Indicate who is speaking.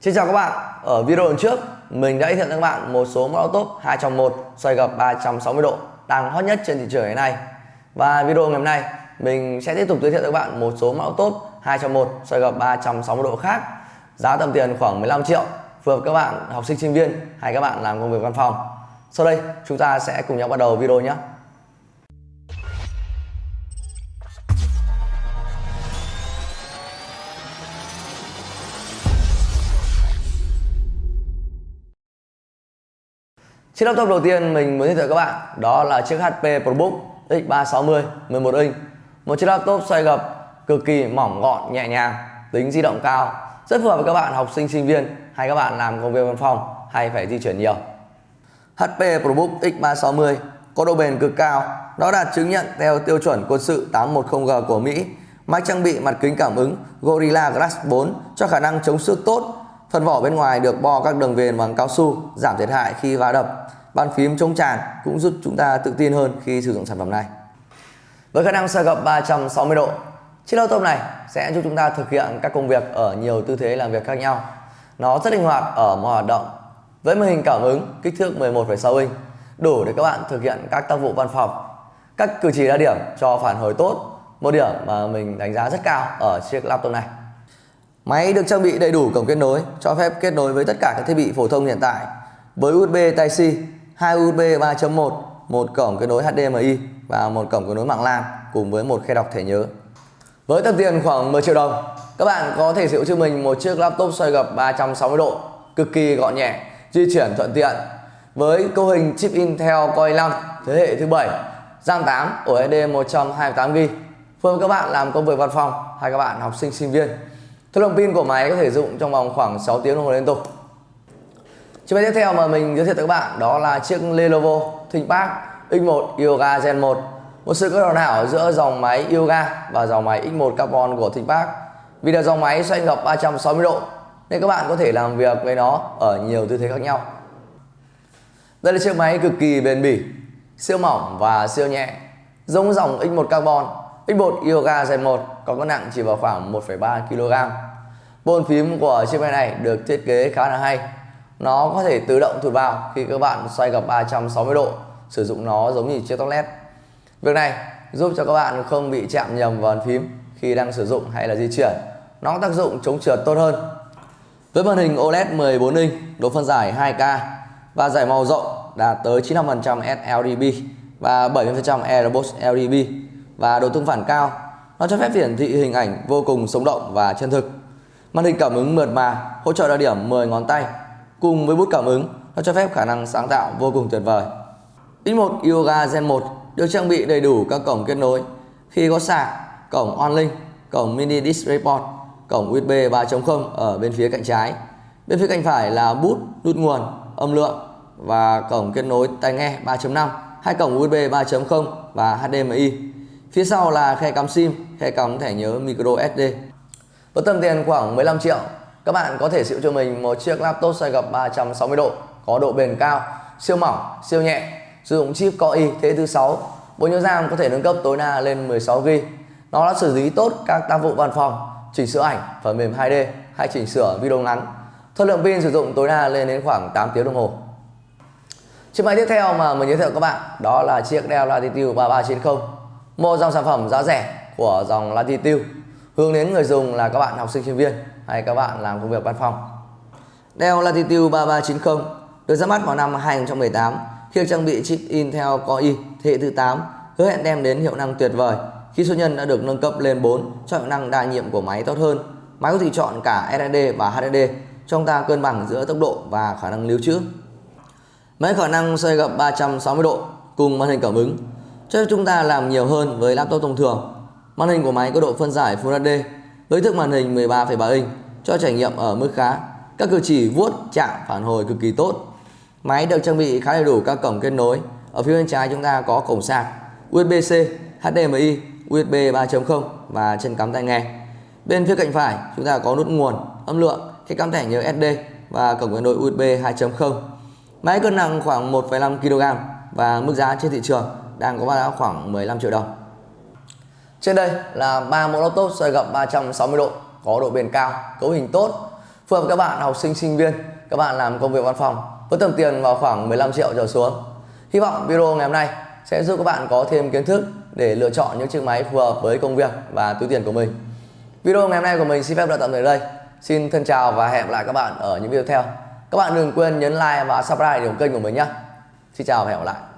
Speaker 1: Xin chào các bạn, ở video lần trước mình đã giới thiệu cho các bạn một số mẫu top 2 trong 1 xoay gập 360 độ đang hot nhất trên thị trường hiện nay. Và video ngày hôm nay mình sẽ tiếp tục giới thiệu cho các bạn một số mẫu top 2 trong 1 xoay gập 360 độ khác giá tầm tiền khoảng 15 triệu phù hợp các bạn học sinh sinh viên hay các bạn làm công việc văn phòng. Sau đây chúng ta sẽ cùng nhau bắt đầu video nhé. Chiếc laptop đầu tiên mình muốn giới thiệu các bạn đó là chiếc HP ProBook X360 11 inch. Một chiếc laptop xoay gập cực kỳ mỏng gọn, nhẹ nhàng, tính di động cao, rất phù hợp với các bạn học sinh sinh viên hay các bạn làm công việc văn phòng hay phải di chuyển nhiều. HP ProBook X360 có độ bền cực cao, nó đạt chứng nhận theo tiêu chuẩn quân sự 810G của Mỹ. Máy trang bị mặt kính cảm ứng Gorilla Glass 4 cho khả năng chống xước tốt. Phần vỏ bên ngoài được bo các đường viền bằng cao su, giảm thiệt hại khi va đập bàn phím chống tràn cũng giúp chúng ta tự tin hơn khi sử dụng sản phẩm này. Với khả năng xoay gập 360 độ, chiếc laptop này sẽ giúp chúng ta thực hiện các công việc ở nhiều tư thế làm việc khác nhau. Nó rất linh hoạt ở mọi hoạt động. Với màn hình cảm ứng kích thước 11,6 inch, đủ để các bạn thực hiện các tác vụ văn phòng. Các cử chỉ đa điểm cho phản hồi tốt, một điểm mà mình đánh giá rất cao ở chiếc laptop này. Máy được trang bị đầy đủ cổng kết nối, cho phép kết nối với tất cả các thiết bị phổ thông hiện tại với USB Type-C 2 USB 3.1, một cổng kết nối HDMI và một cổng kết nối mạng LAN cùng với một khe đọc thẻ nhớ. Với tầm tiền khoảng 10 triệu đồng, các bạn có thể sở hữu cho mình một chiếc laptop xoay gập 360 độ, cực kỳ gọn nhẹ, di chuyển thuận tiện. Với cấu hình chip Intel Core i5 thế hệ thứ 7, RAM 8, ổ SSD 128GB, phù hợp các bạn làm công việc văn phòng hay các bạn học sinh sinh viên. Thời lượng pin của máy có thể dùng trong vòng khoảng 6 tiếng đồng hồ liên tục. Chiếc máy tiếp theo mà mình giới thiệu tới các bạn đó là chiếc Lenovo ThinkPad X1 Yoga Gen 1 một sự kết hợp hảo giữa dòng máy Yoga và dòng máy X1 Carbon của ThinkPad. Vì là dòng máy xoay gập 360 độ, nên các bạn có thể làm việc với nó ở nhiều tư thế khác nhau. Đây là chiếc máy cực kỳ bền bỉ, siêu mỏng và siêu nhẹ, giống dòng X1 Carbon. X1 Yoga Gen 1 có cân nặng chỉ vào khoảng 1,3 kg. Bồn phím của chiếc máy này được thiết kế khá là hay. Nó có thể tự động thụt vào khi các bạn xoay gập 360 độ sử dụng nó giống như chiếc tóc led việc này giúp cho các bạn không bị chạm nhầm vào bàn phím khi đang sử dụng hay là di chuyển. Nó có tác dụng chống trượt tốt hơn. Với màn hình OLED 14 inch độ phân giải 2K và giải màu rộng đạt tới 95% sLDB và 70% Airbox LDB và độ tương phản cao nó cho phép hiển thị hình ảnh vô cùng sống động và chân thực màn hình cảm ứng mượt mà hỗ trợ đa điểm 10 ngón tay cùng với bút cảm ứng nó cho phép khả năng sáng tạo vô cùng tuyệt vời. X1 Yoga Gen 1 được trang bị đầy đủ các cổng kết nối khi có sạc, cổng OnLink, cổng mini DisplayPort, cổng USB 3.0 ở bên phía cạnh trái. Bên phía cạnh phải là bút, nút nguồn, âm lượng và cổng kết nối tai nghe 3.5, hai cổng USB 3.0 và HDMI. Phía sau là khe cắm SIM, khe cắm thẻ nhớ micro SD. Với tầm tiền khoảng 15 triệu các bạn có thể sử cho mình một chiếc laptop xoay gập 360 độ có độ bền cao, siêu mỏng, siêu nhẹ, sử dụng chip Core i thế thứ 6, bộ nhớ RAM có thể nâng cấp tối đa lên 16GB. Nó đã xử lý tốt các tác vụ văn phòng, chỉnh sửa ảnh, phần mềm 2D hay chỉnh sửa video ngắn. Thời lượng pin sử dụng tối đa lên đến khoảng 8 tiếng đồng hồ. Chiếc máy tiếp theo mà mình giới thiệu các bạn đó là chiếc Dell Latitude 3390, một dòng sản phẩm giá rẻ của dòng Latitude hướng đến người dùng là các bạn học sinh sinh viên hay các bạn làm công việc văn phòng. Dell Latitude 3390 được ra mắt vào năm 2018 khi được trang bị chip Intel Core i thế hệ thứ 8 hứa hẹn đem đến hiệu năng tuyệt vời khi số nhân đã được nâng cấp lên 4 cho hiệu năng đa nhiệm của máy tốt hơn. Máy có thể chọn cả SSD và HDD cho chúng ta cân bằng giữa tốc độ và khả năng lưu trữ. Máy khả năng xoay gập 360 độ cùng màn hình cảm ứng cho phép chúng ta làm nhiều hơn với laptop thông thường. Màn hình của máy có độ phân giải Full HD với thước màn hình 13,3 inch cho trải nghiệm ở mức khá. Các cử chỉ vuốt, chạm phản hồi cực kỳ tốt. Máy được trang bị khá đầy đủ các cổng kết nối. Ở phía bên trái chúng ta có cổng sạc, USB-C, HDMI, USB 3.0 và chân cắm tai nghe. Bên phía cạnh phải chúng ta có nút nguồn, âm lượng, cái cắm thẻ nhớ SD và cổng kết nối USB 2.0. Máy cân nặng khoảng 1,5 kg và mức giá trên thị trường đang có giá khoảng 15 triệu đồng. Trên đây là ba mẫu laptop xoay gập 360 độ có độ bền cao, cấu hình tốt, phù hợp các bạn học sinh sinh viên, các bạn làm công việc văn phòng với tầm tiền vào khoảng 15 triệu trở xuống. Hy vọng video ngày hôm nay sẽ giúp các bạn có thêm kiến thức để lựa chọn những chiếc máy phù hợp với công việc và túi tiền của mình. Video ngày hôm nay của mình xin phép đã tạm thời đây. Xin thân chào và hẹn gặp lại các bạn ở những video tiếp theo. Các bạn đừng quên nhấn like và subscribe để ủng kênh của mình nhé. Xin chào và hẹn gặp lại.